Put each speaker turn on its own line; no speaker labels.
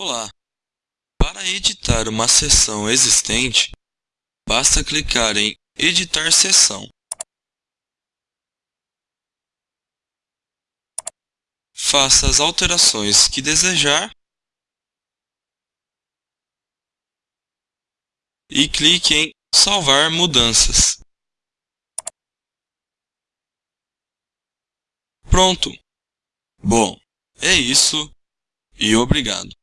Olá! Para editar uma sessão existente, basta clicar em Editar Sessão. Faça as alterações que desejar e clique em Salvar mudanças. Pronto! Bom, é isso e obrigado.